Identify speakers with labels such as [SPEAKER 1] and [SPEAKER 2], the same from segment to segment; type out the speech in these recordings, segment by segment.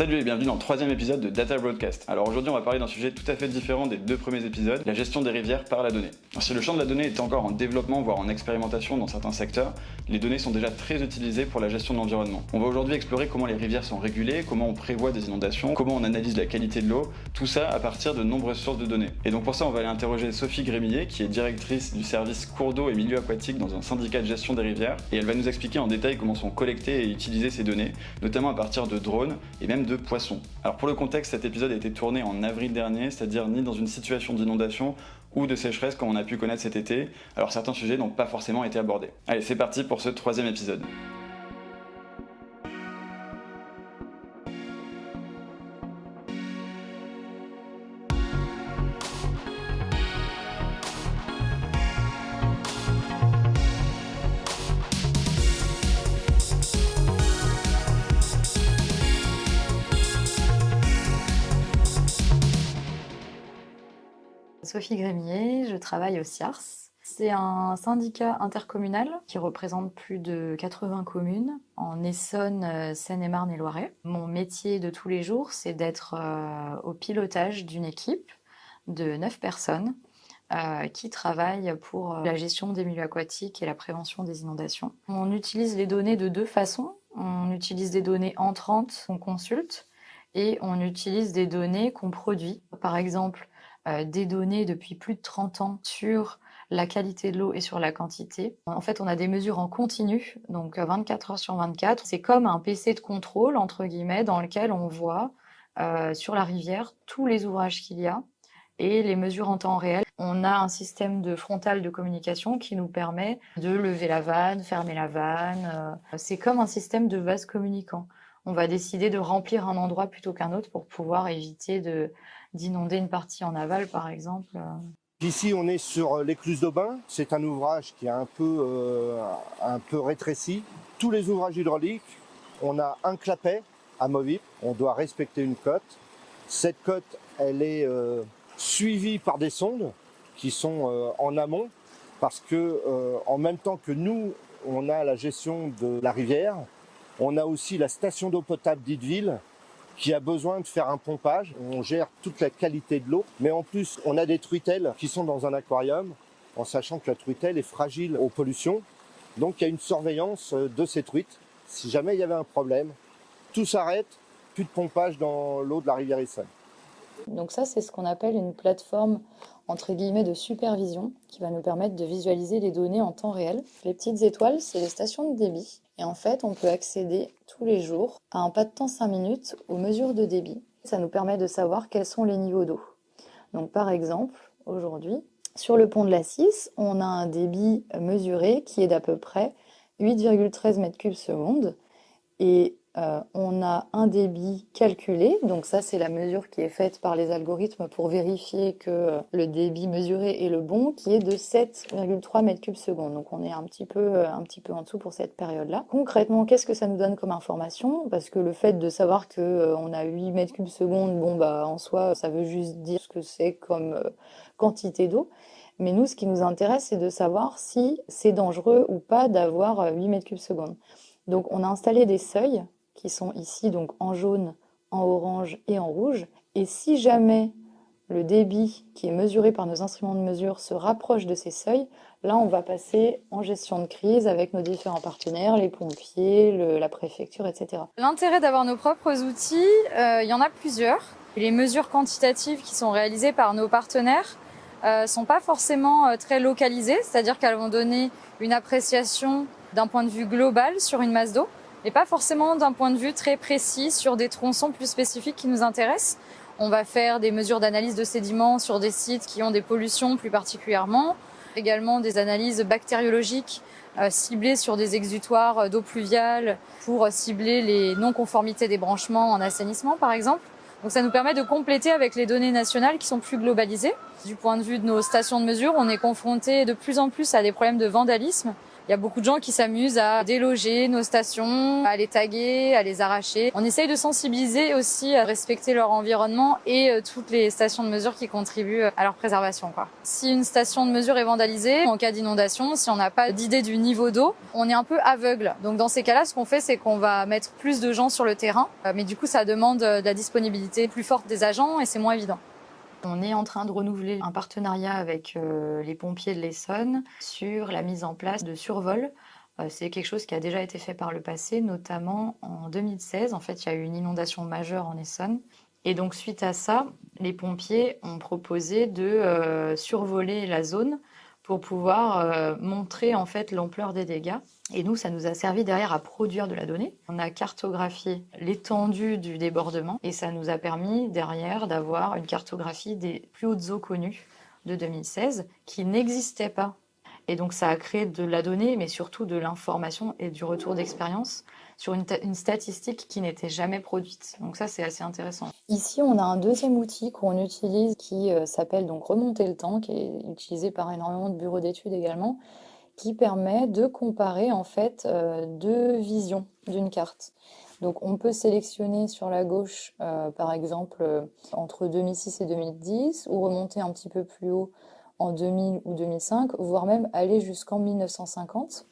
[SPEAKER 1] Salut et bienvenue dans le troisième épisode de Data Broadcast. Alors aujourd'hui on va parler d'un sujet tout à fait différent des deux premiers épisodes, la gestion des rivières par la donnée. Alors, si le champ de la donnée est encore en développement voire en expérimentation dans certains secteurs, les données sont déjà très utilisées pour la gestion de l'environnement. On va aujourd'hui explorer comment les rivières sont régulées, comment on prévoit des inondations, comment on analyse la qualité de l'eau, tout ça à partir de nombreuses sources de données. Et donc pour ça on va aller interroger Sophie Grémillet qui est directrice du service cours d'eau et milieux aquatiques dans un syndicat de gestion des rivières et elle va nous expliquer en détail comment sont collectées et utilisées ces données, notamment à partir de drones et même de Alors pour le contexte, cet épisode a été tourné en avril dernier, c'est-à-dire ni dans une situation d'inondation ou de sécheresse comme on a pu connaître cet été, alors certains sujets n'ont pas forcément été abordés. Allez, c'est parti pour ce troisième épisode.
[SPEAKER 2] Sophie Grémier, je travaille au CIARS. C'est un syndicat intercommunal qui représente plus de 80 communes en Essonne, euh, Seine-et-Marne et Loiret. Mon métier de tous les jours, c'est d'être euh, au pilotage d'une équipe de 9 personnes euh, qui travaillent pour la gestion des milieux aquatiques et la prévention des inondations. On utilise les données de deux façons. On utilise des données entrantes qu'on consulte et on utilise des données qu'on produit. Par exemple, euh, des données depuis plus de 30 ans sur la qualité de l'eau et sur la quantité. En fait, on a des mesures en continu, donc 24 euh, heures sur 24. C'est comme un PC de contrôle, entre guillemets, dans lequel on voit euh, sur la rivière tous les ouvrages qu'il y a et les mesures en temps réel. On a un système de frontal de communication qui nous permet de lever la vanne, fermer la vanne. C'est comme un système de vase communicant. On va décider de remplir un endroit plutôt qu'un autre pour pouvoir éviter de, d'inonder une partie en aval, par exemple. Euh.
[SPEAKER 3] Ici, on est sur euh, l'écluse d'Aubin. C'est un ouvrage qui est un peu, euh, un peu rétréci. Tous les ouvrages hydrauliques, on a un clapet amovible. On doit respecter une cote. Cette cote, elle est suivie par des sondes qui sont en amont parce que en même temps que nous, on a la gestion de la rivière, on a aussi la station d'eau potable d'Ideville qui a besoin de faire un pompage. On gère toute la qualité de l'eau, mais en plus, on a des truitelles qui sont dans un aquarium, en sachant que la truitelle est fragile aux pollutions. Donc il y a une surveillance euh, de ces truites. Si jamais il y avait un problème, tout s'arrête, plus de pompage dans l'eau de la rivière Essonne.
[SPEAKER 2] Donc ça, c'est ce qu'on appelle une plateforme entre guillemets de supervision qui va nous permettre de visualiser les données en temps réel. Les petites étoiles, c'est les stations de débit. Et en fait, on peut accéder tous les jours à un pas de temps 5 minutes aux mesures de débit. Ça nous permet de savoir quels sont les niveaux d'eau. Donc par exemple, aujourd'hui, sur le pont de la 6, on a un débit mesuré qui est d'à peu près 8,13 m3 seconde. Et euh, on a un débit calculé, donc ça c'est la mesure qui est faite par les algorithmes pour vérifier que euh, le débit mesuré est le bon, qui est de 7,3 m3 seconde. Donc on est un petit peu, euh, un petit peu en dessous pour cette période-là. Concrètement, qu'est-ce que ça nous donne comme information? Parce que le fait de savoir que on a 8 m3 seconde, bon bah en soi ça veut juste dire ce que c'est comme quantité d'eau. Mais nous, ce qui nous intéresse, c'est de savoir si c'est dangereux ou pas d'avoir 8 m3 seconde. Donc on a installé des seuils qui sont ici donc en jaune, en orange et en rouge. Et si jamais le débit qui est mesuré par nos instruments de mesure se rapproche de ces seuils, là on va passer en gestion de crise avec nos différents partenaires, les pompiers, la préfecture, etc.
[SPEAKER 4] L'intérêt d'avoir nos propres outils, euh, il y en a plusieurs. Les mesures quantitatives qui sont réalisées par nos partenaires euh, sont pas forcément euh, très localisées, c'est-à-dire qu'elles vont donner une appréciation d'un point de vue global sur une masse d'eau et pas forcément d'un point de vue très précis sur des tronçons plus spécifiques qui nous intéressent. On va faire des mesures d'analyse de sédiments sur des sites qui ont des pollutions plus particulièrement, également des analyses bactériologiques euh, ciblées sur des exutoires d'eau pluviale pour cibler les non-conformités des branchements en assainissement par exemple. Donc ça nous permet de compléter avec les données nationales qui sont plus globalisées. Du point de vue de nos stations de mesure, on est confronté de plus en plus à des problèmes de vandalisme Il y a beaucoup de gens qui s'amusent à déloger nos stations, à les taguer, à les arracher. On essaye de sensibiliser aussi à respecter leur environnement et euh, toutes les stations de mesure qui contribuent à leur préservation. Quoi. Si une station de mesure est vandalisée, en cas d'inondation, si on n'a pas d'idée du niveau d'eau, on est un peu aveugle. Donc dans ces cas-là, ce qu'on fait, c'est qu'on va mettre plus de gens sur le terrain. Euh, mais du coup, ça demande de la disponibilité plus forte des agents et c'est moins évident.
[SPEAKER 5] On est en train de renouveler un partenariat avec euh, les pompiers de l'Essonne sur la mise en place de survol. Euh, c'est quelque chose qui a déjà été fait par le passé, notamment en 2016. En fait, il y a eu une inondation majeure en Essonne. Et donc, suite à ça, les pompiers ont proposé de euh, survoler la zone pour pouvoir montrer en fait l'ampleur des dégâts. Et nous, ça nous a servi derrière à produire de la donnée. On a cartographié l'étendue du débordement et ça nous a permis derrière d'avoir une cartographie des plus hautes eaux connues de 2016 qui n'existaient pas. Et donc ça a créé de la donnée, mais surtout de l'information et du retour d'expérience sur une, statistique qui n'était jamais produite. Donc ça, c'est assez intéressant.
[SPEAKER 2] Ici, on a un deuxième outil qu'on utilise qui euh, s'appelle donc remonter le temps, qui est utilisé par énormément de bureaux d'études également qui permet de comparer en fait euh, deux visions d'une carte. Donc on peut sélectionner sur la gauche, euh, par exemple, entre 2006 et 2010, ou remonter un petit peu plus haut en 2000 ou 2005, voire même aller jusqu'en 1950.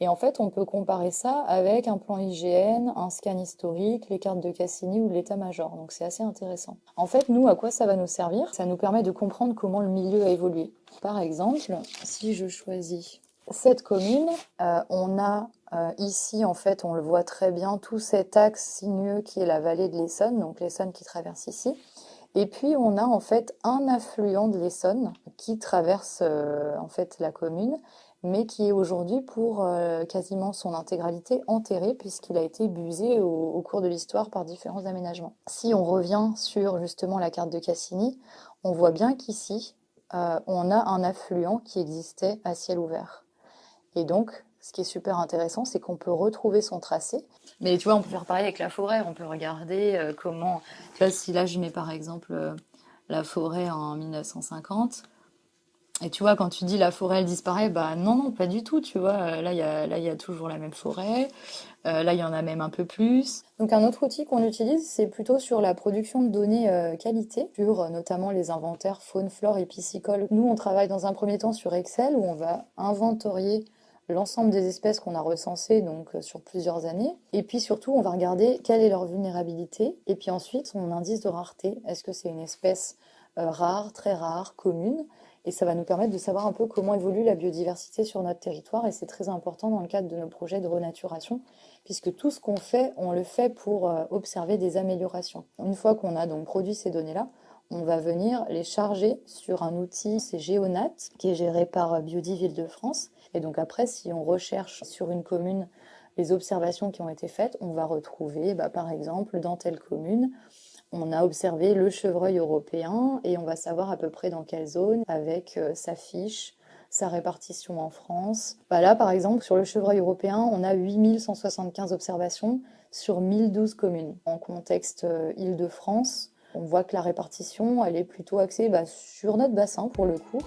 [SPEAKER 2] Et en fait, on peut comparer ça avec un plan IGN, un scan historique, les cartes de Cassini ou l'état-major. Donc c'est assez intéressant. En fait, nous, à quoi ça va nous servir? Ça nous permet de comprendre comment le milieu a évolué. Par exemple, si je choisis cette commune, euh, on a euh, ici, en fait, on le voit très bien, tout cet axe sinueux qui est la vallée de l'Essonne, donc l'Essonne qui traverse ici. Et puis, on a en fait un affluent de l'Essonne qui traverse euh, en fait la commune, mais qui est aujourd'hui pour quasiment son intégralité enterré puisqu'il a été busé au, cours de l'histoire par différents aménagements. Si on revient sur justement la carte de Cassini, on voit bien qu'ici, on a un affluent qui existait à ciel ouvert. Et donc, ce qui est super intéressant, c'est qu'on peut retrouver son tracé.
[SPEAKER 5] Mais tu vois, on peut faire pareil avec la forêt. On peut regarder euh, comment. Si là je mets par exemple euh, la forêt en 1950, et tu vois, quand tu dis la forêt elle disparaît, bah non, non, pas du tout. Tu vois, euh, là il y a, toujours la même forêt. là il y en a même un peu plus.
[SPEAKER 2] Donc un autre outil qu'on utilise, c'est plutôt sur la production de données qualité, sur notamment les inventaires faune, flore et piscicole. Nous, on travaille dans un premier temps sur Excel où on va inventorier l'ensemble des espèces qu'on a recensées donc euh, sur plusieurs années. Et puis surtout, on va regarder quelle est leur vulnérabilité. Et puis ensuite, son indice de rareté. Est-ce que c'est une espèce euh, rare, très rare, commune? Et ça va nous permettre de savoir un peu comment évolue la biodiversité sur notre territoire. Et c'est très important dans le cadre de nos projets de renaturation, puisque tout ce qu'on fait, on le fait pour euh, observer des améliorations. Une fois qu'on a donc produit ces données-là, on va venir les charger sur un outil, c'est Géonat, qui est géré par Biodiville de france Et donc après, si on recherche sur une commune les observations qui ont été faites, on va retrouver, bah, par exemple, dans telle commune, on a observé le chevreuil européen et on va savoir à peu près dans quelle zone, avec euh, sa fiche, sa répartition en France. Bah là, par exemple, sur le chevreuil européen, on a 8175 observations sur 1012 communes. En contexte euh, Île-de-France, on voit que la répartition, elle est plutôt axée bah, sur notre bassin pour le coup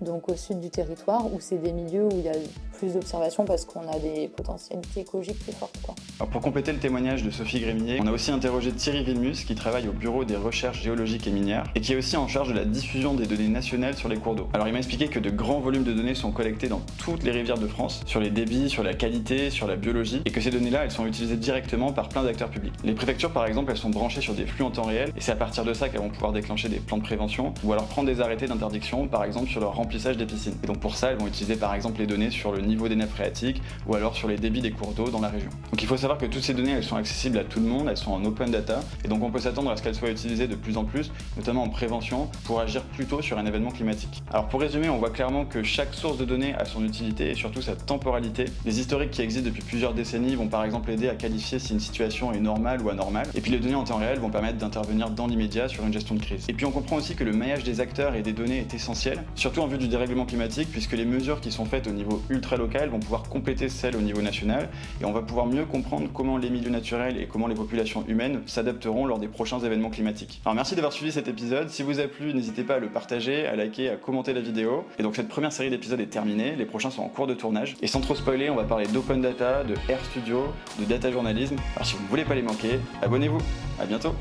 [SPEAKER 2] donc au sud du territoire, où c'est des milieux où il y a plus d'observations parce qu'on a des potentialités écologiques plus fortes.
[SPEAKER 1] Alors pour compléter le témoignage de Sophie Grémillet, on a aussi interrogé Thierry Vilmus qui travaille au bureau des recherches géologiques et minières et qui est aussi en charge de la diffusion des données nationales sur les cours d'eau. Alors il m'a expliqué que de grands volumes de données sont collectés dans toutes les rivières de France, sur les débits, sur la qualité, sur la biologie, et que ces données-là, elles sont utilisées directement par plein d'acteurs publics. Les préfectures par exemple, elles sont branchées sur des flux en temps réel, et c'est à partir de ça qu'elles vont pouvoir déclencher des plans de prévention, ou alors prendre des arrêtés d'interdiction, par exemple sur leur des piscines. Et donc pour ça, elles vont utiliser par exemple les données sur le niveau des nappes phréatiques ou alors sur les débits des cours d'eau dans la région. Donc il faut savoir que toutes ces données, elles sont accessibles à tout le monde, elles sont en open data, et donc on peut s'attendre à ce qu'elles soient utilisées de plus en plus, notamment en prévention, pour agir plus tôt sur un événement climatique. Alors pour résumer, on voit clairement que chaque source de données a son utilité et surtout sa temporalité. Les historiques qui existent depuis plusieurs décennies vont par exemple aider à qualifier si une situation est normale ou anormale, et puis les données en temps réel vont permettre d'intervenir dans l'immédiat sur une gestion de crise. Et puis on comprend aussi que le maillage des acteurs et des données est essentiel, surtout en vue du dérèglement climatique, puisque les mesures qui sont faites au niveau ultra locales vont pouvoir compléter celles au niveau national et on va pouvoir mieux comprendre comment les milieux naturels et comment les populations humaines s'adapteront lors des prochains événements climatiques. Alors merci d'avoir suivi cet épisode, si vous a plu n'hésitez pas à le partager, à liker, à commenter la vidéo. Et donc cette première série d'épisodes est terminée, les prochains sont en cours de tournage. Et sans trop spoiler, on va parler d'open data, de Air Studio, de data journalisme. Alors si vous ne voulez pas les manquer, abonnez-vous, à bientôt